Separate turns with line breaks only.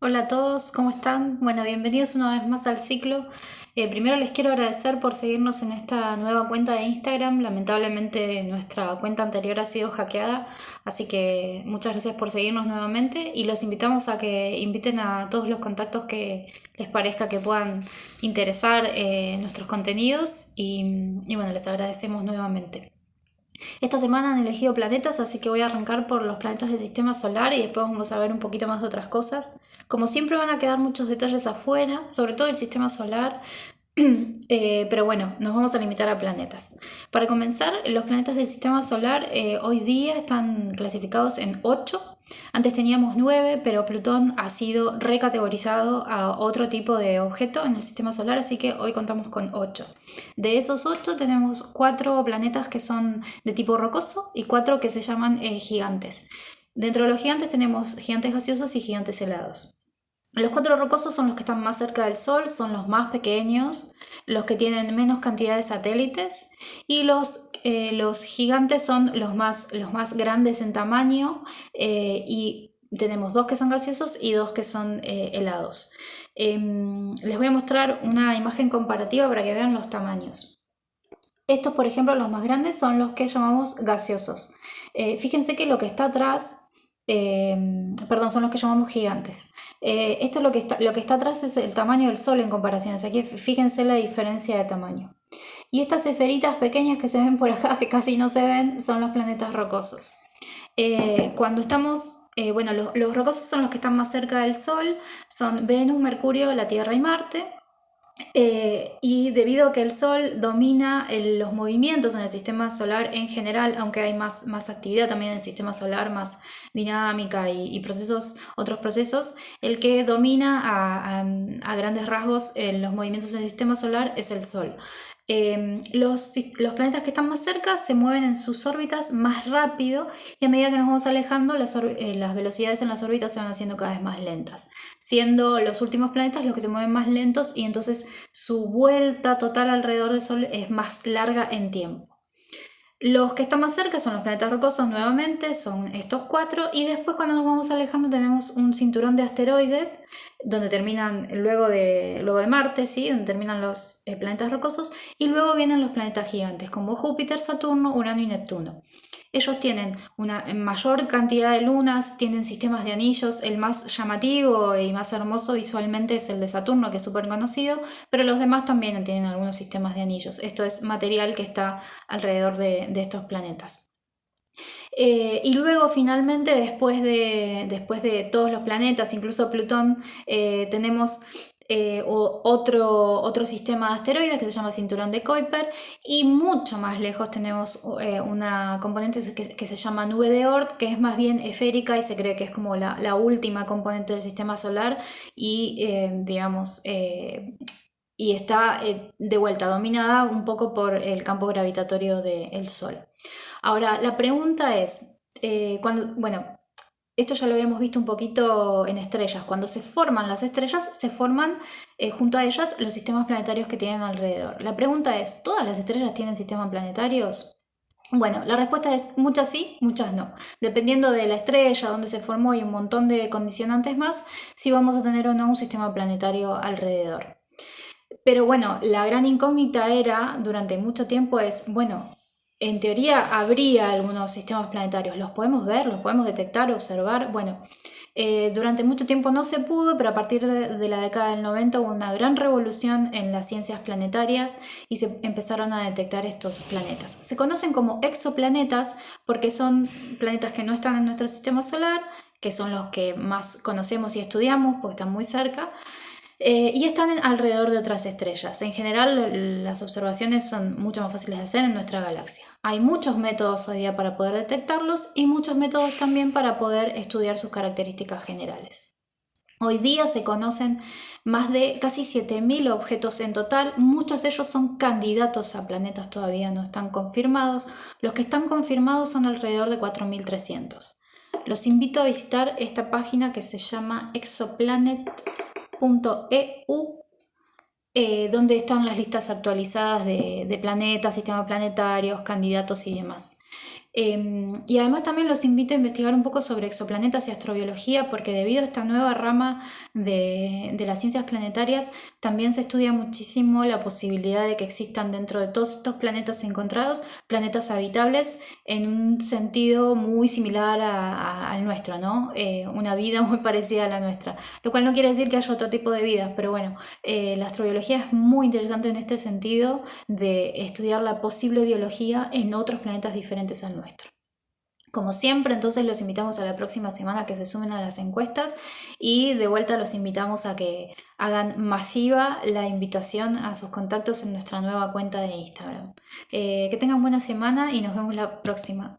Hola a todos, ¿cómo están? Bueno, bienvenidos una vez más al ciclo. Eh, primero les quiero agradecer por seguirnos en esta nueva cuenta de Instagram. Lamentablemente nuestra cuenta anterior ha sido hackeada, así que muchas gracias por seguirnos nuevamente y los invitamos a que inviten a todos los contactos que les parezca que puedan interesar eh, nuestros contenidos y, y bueno, les agradecemos nuevamente. Esta semana han elegido planetas, así que voy a arrancar por los planetas del sistema solar y después vamos a ver un poquito más de otras cosas. Como siempre van a quedar muchos detalles afuera, sobre todo el sistema solar, eh, pero bueno, nos vamos a limitar a planetas. Para comenzar, los planetas del sistema solar eh, hoy día están clasificados en 8 antes teníamos 9, pero Plutón ha sido recategorizado a otro tipo de objeto en el sistema solar, así que hoy contamos con 8. De esos 8 tenemos 4 planetas que son de tipo rocoso y 4 que se llaman eh, gigantes. Dentro de los gigantes tenemos gigantes gaseosos y gigantes helados. Los cuatro rocosos son los que están más cerca del Sol, son los más pequeños, los que tienen menos cantidad de satélites y los, eh, los gigantes son los más, los más grandes en tamaño eh, y tenemos dos que son gaseosos y dos que son eh, helados. Em, les voy a mostrar una imagen comparativa para que vean los tamaños. Estos, por ejemplo, los más grandes son los que llamamos gaseosos. fíjense que lo que está atrás Em, perdón, son los que llamamos gigantes. Eh, esto es lo que, está, lo que está atrás es el tamaño del Sol en comparación. Aquí fíjense la diferencia de tamaño. Y estas esferitas pequeñas que se ven por acá, que casi no se ven, son los planetas rocosos. Eh, cuando estamos, eh, bueno, los, los rocosos son los que están más cerca del Sol, son Venus, Mercurio, la Tierra y Marte. Eh, y debido a que el Sol domina los movimientos en el sistema solar en general, aunque hay más, más actividad también en el sistema solar, más dinámica y, procesos, otros procesos, el que domina a, a grandes rasgos en los movimientos en el sistema solar es el Sol. Em, los, planetas que están más cerca se mueven en sus órbitas más rápido y a medida que nos vamos alejando las, eh, las, velocidades en las órbitas se van haciendo cada vez más lentas, siendo los últimos planetas los que se mueven más lentos y entonces su vuelta total alrededor del Sol es más larga en tiempo. Los que están más cerca son los planetas rocosos nuevamente, son estos cuatro, y después cuando nos vamos alejando tenemos un cinturón de asteroides, donde terminan luego de, luego de Marte, ¿sí? donde terminan los eh, planetas rocosos, y luego vienen los planetas gigantes, como Júpiter, Saturno, Urano y Neptuno. Ellos tienen una mayor cantidad de lunas, tienen sistemas de anillos, el más llamativo y más hermoso visualmente es el de Saturno, que es súper conocido, pero los demás también tienen algunos sistemas de anillos. Esto es material que está alrededor de, estos planetas. Eh, y luego finalmente, después de, después de, todos los planetas, incluso Plutón, eh, tenemos eh, o otro, otro sistema de asteroides que se llama cinturón de Kuiper y mucho más lejos tenemos eh, una componente que, se llama nube de Oort que es más bien esférica y se cree que es como la, última componente del sistema solar y eh, digamos y está de vuelta dominada un poco por el campo gravitatorio del Sol. Ahora, la pregunta es, cuando, bueno, esto ya lo habíamos visto un poquito en estrellas. Cuando se forman las estrellas, se forman eh, junto a ellas los sistemas planetarios que tienen alrededor. La pregunta es, ¿todas las estrellas tienen sistemas planetarios? Bueno, la respuesta es muchas sí, muchas no. Dependiendo de la estrella, dónde se formó y un montón de condicionantes más, si vamos a tener o no un sistema planetario alrededor. Pero bueno, la gran incógnita era, durante mucho tiempo, es, bueno, en teoría habría algunos sistemas planetarios. ¿Los podemos ver? ¿Los podemos detectar, observar? Bueno, eh, durante mucho tiempo no se pudo, pero a partir de la década del 90 hubo una gran revolución en las ciencias planetarias y se empezaron a detectar estos planetas. Se conocen como exoplanetas porque son planetas que no están en nuestro sistema solar, que son los que más conocemos y estudiamos, porque están muy cerca, eh, y están alrededor de otras estrellas. En general las observaciones son mucho más fáciles de hacer en nuestra galaxia. Hay muchos métodos hoy día para poder detectarlos y muchos métodos también para poder estudiar sus características generales. Hoy día se conocen más de casi 7.000 objetos en total, muchos de ellos son candidatos a planetas todavía no están confirmados, los que están confirmados son alrededor de 4.300. Los invito a visitar esta página que se llama Exoplanet .eu eh, donde están las listas actualizadas de, planetas, sistemas planetarios, candidatos y demás. Em, y además también los invito a investigar un poco sobre exoplanetas y astrobiología, porque debido a esta nueva rama de, de, las ciencias planetarias, también se estudia muchísimo la posibilidad de que existan dentro de todos estos planetas encontrados, planetas habitables en un sentido muy similar al nuestro, ¿no? Eh, una vida muy parecida a la nuestra, lo cual no quiere decir que haya otro tipo de vidas, pero bueno, eh, la astrobiología es muy interesante en este sentido de estudiar la posible biología en otros planetas diferentes al Como siempre, entonces los invitamos a la próxima semana que se sumen a las encuestas y de vuelta los invitamos a que hagan masiva la invitación a sus contactos en nuestra nueva cuenta de Instagram. Eh, que tengan buena semana y nos vemos la próxima.